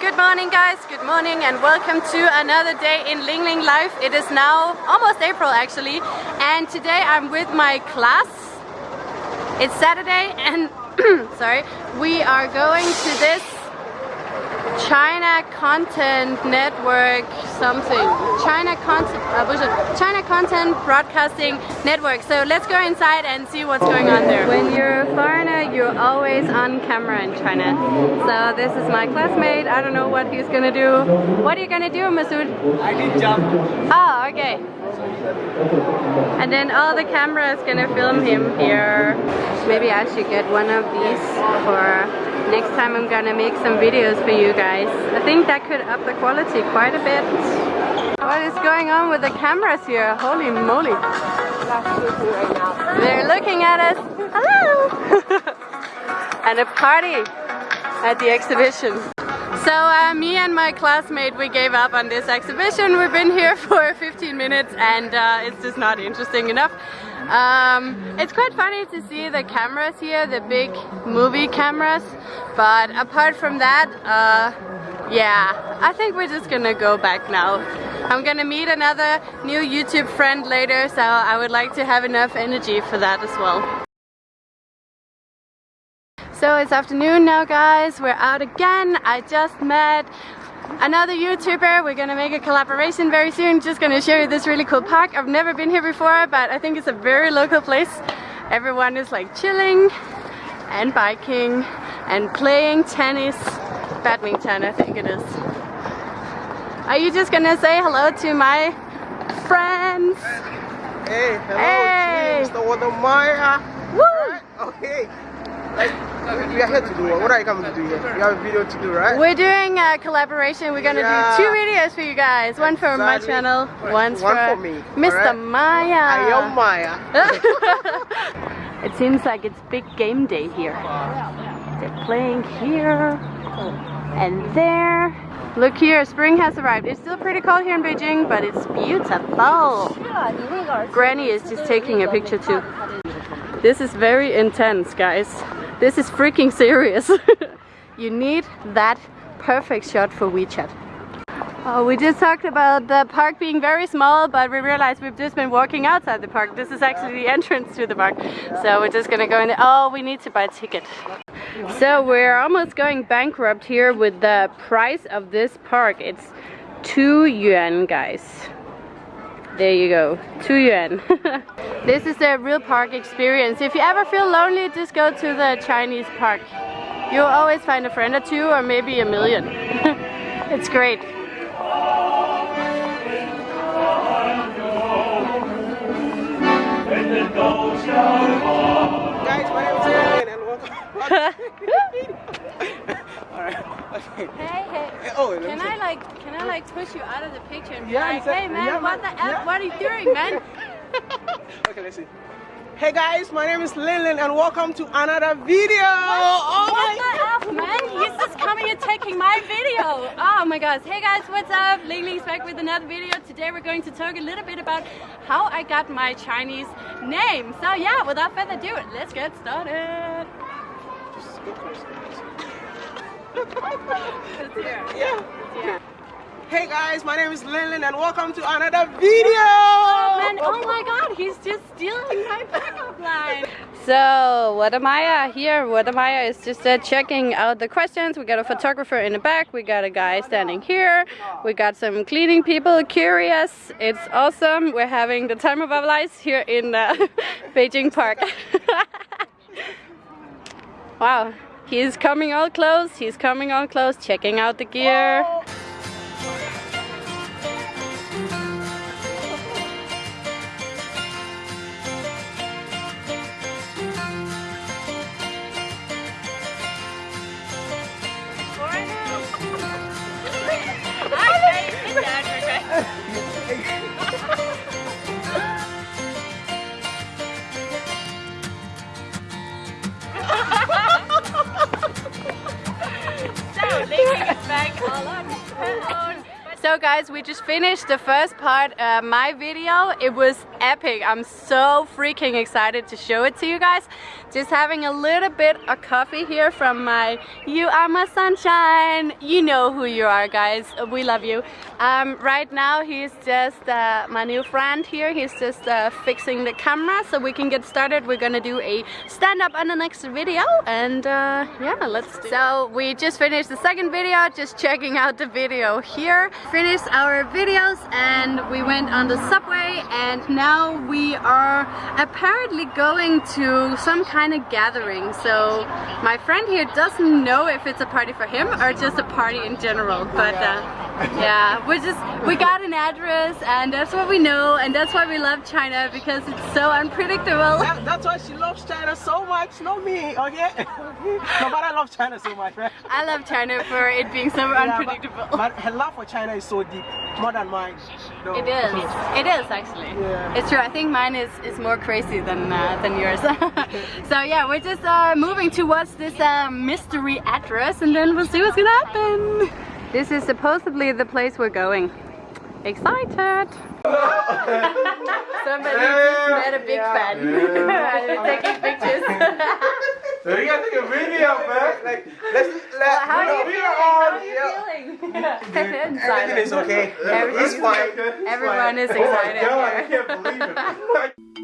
Good morning guys, good morning and welcome to another day in Ling Ling Life. It is now almost April actually and today I'm with my class. It's Saturday and sorry, we are going to this China Content Network something. China Content, uh, China Content Broadcasting Network. So let's go inside and see what's going on there. When you're a foreigner, you're always on camera in China. So this is my classmate. I don't know what he's gonna do. What are you gonna do, Masood? I did jump. Oh, okay. And then all the cameras gonna film him here. Maybe I should get one of these for next time I'm gonna make some videos for you guys. I think that could up the quality quite a bit. What is going on with the cameras here? Holy moly. They're looking at us. Hello! and a party at the exhibition. So uh, me and my classmate, we gave up on this exhibition. We've been here for 15 minutes and uh, it's just not interesting enough. Um, it's quite funny to see the cameras here, the big movie cameras. But apart from that, uh, yeah, I think we're just gonna go back now. I'm gonna meet another new YouTube friend later, so I would like to have enough energy for that as well. So it's afternoon now guys, we're out again. I just met another YouTuber. We're gonna make a collaboration very soon. Just gonna show you this really cool park. I've never been here before, but I think it's a very local place. Everyone is like chilling and biking and playing tennis, badminton I think it is. Are you just gonna say hello to my friends? Hey, hello, hey. Mr. Wadamaya. Woo! Right? Okay. Like, we are here to do what? What are you coming to do here? You have a video to do, right? We're doing a collaboration. We're gonna Yeah. do two videos for you guys. One for my channel, One for, for me, Mr. alright? Maya. I am Maya. it seems like it's big game day here. They're playing here and there. Look here, spring has arrived. It's still pretty cold here in Beijing, but it's beautiful. Granny is just taking a picture too. This is very intense, guys. This is freaking serious. you need that perfect shot for WeChat. Oh, we just talked about the park being very small, but we realized we've just been walking outside the park. This is actually the entrance to the park. So we're just gonna go in there. Oh, we need to buy a ticket. So we're almost going bankrupt here with the price of this park. It's 2 yuan, guys. There you go, 2 yuan. this is the real park experience. If you ever feel lonely, just go to the Chinese park. You'll always find a friend or two or maybe a million. it's great. Guys, my name is and welcome. Hey, hey. Oh, Can. I like, can I like push you out of the picture and be Yeah, like, hey man, Yeah, what man. the F, Yeah. what are you doing man? okay, let's see. Hey guys, my name is Lilin and welcome to another video. Oh what my the F man? He's just coming and taking my video. Oh my gosh. Hey guys, what's up? Ling Ling's back with another video. Today we're going to talk a little bit about how I got my Chinese name. So yeah, without further ado, let's get started. Just go close. It's here. Yeah. Hey guys, my name is Lilin and welcome to another video. Man, oh my god, he's just stealing my backup line. So, Wadamaya here. Wadamaya is just uh, checking out the questions. We got a photographer in the back. We got a guy standing here. We got some cleaning people curious. It's awesome. We're having the time of our lives here in uh, Beijing Park. wow. He's coming all close. He's coming all close, checking out the gear. So guys, we just finished the first part uh, my video. It was epic. I'm so freaking excited to show it to you guys. Just having a little bit of coffee here from my You Are My Sunshine. You know who you are, guys. We love you. Um, right now, he's just uh, my new friend here. He's just uh, fixing the camera so we can get started. We're gonna do a stand-up on the next video, and uh, yeah, let's. Do so we just finished the second video. Just checking out the video here. Finished our videos, and we went on the subway, and now we are apparently going to some kind of gathering. So my friend here doesn't know if it's a party for him or just a party in general. But uh, yeah, we just we got an address and that's what we know and that's why we love China because it's so unpredictable. That, that's why she loves China so much, not me, okay? no, but I love China so much, right? I love China for it being so Yeah, unpredictable. but, but her love for China is so deep, more than mine. No. It is. It is actually. Yeah. It's true. I think mine is is more crazy than uh, than yours. so yeah, we're just uh, moving towards this uh, mystery address, and then we'll see what's gonna happen. This is supposedly the place we're going. Excited! Somebody just met a big fan. Taking pictures. So you gotta take a video, man. Like, let's let. How are you we feeling? How are you yeah. feeling? Everything is okay. Everything It's is fine. Everyone is Oh my excited God, I can't believe it.